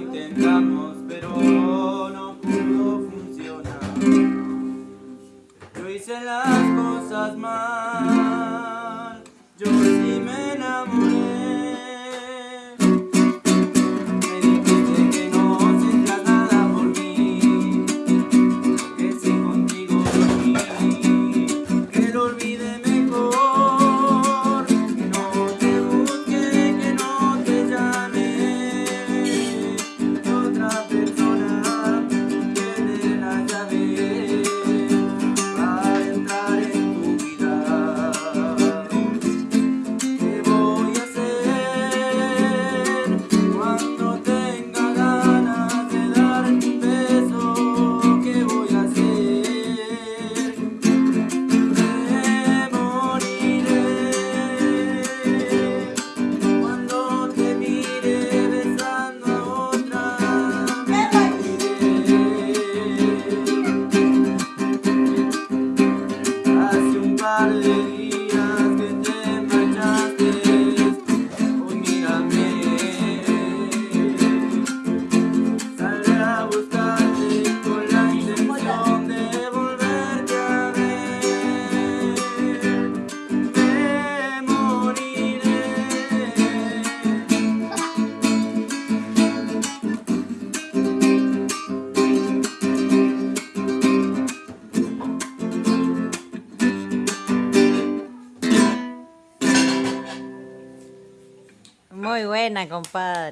intentamos, pero no pudo funcionar. Yo hice las cosas mal. Muy buena, compadre.